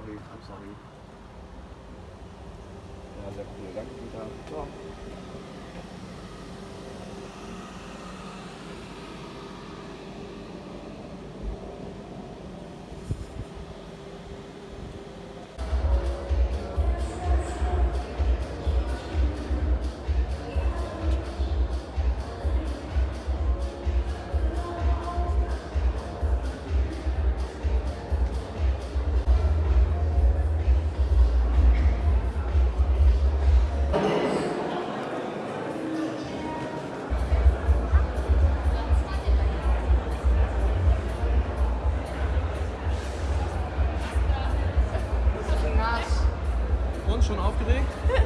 sorry, I'm sorry. Ja, left coole Dank, League?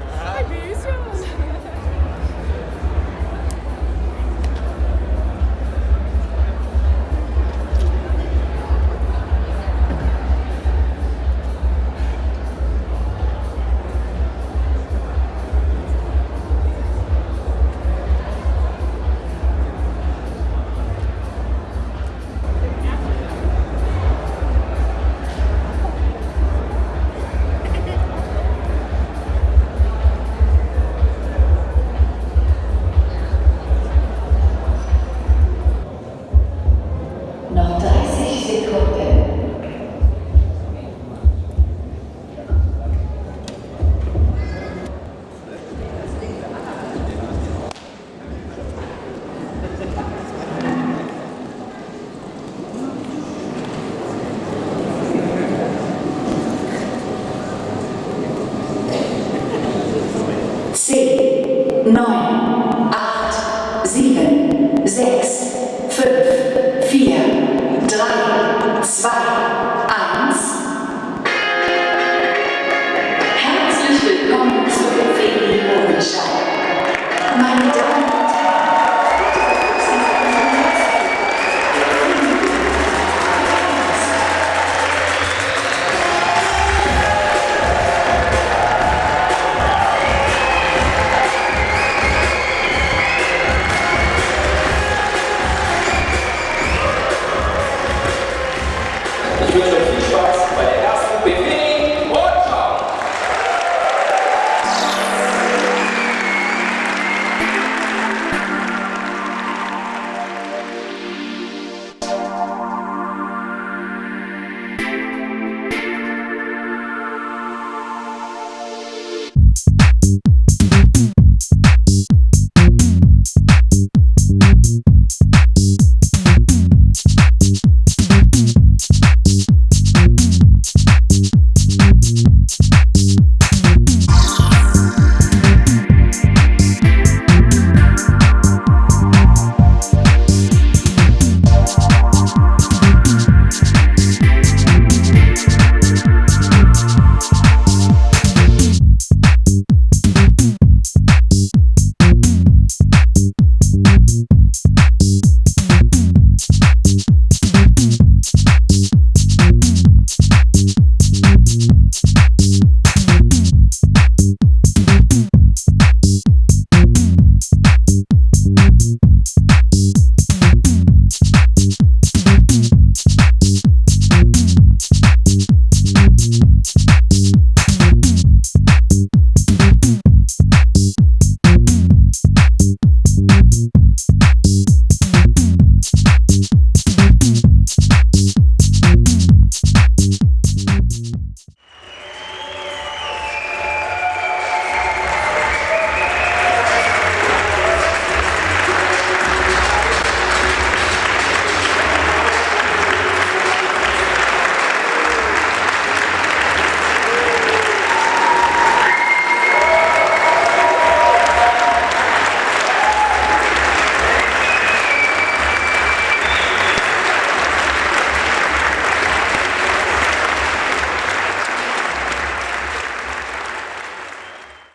else, but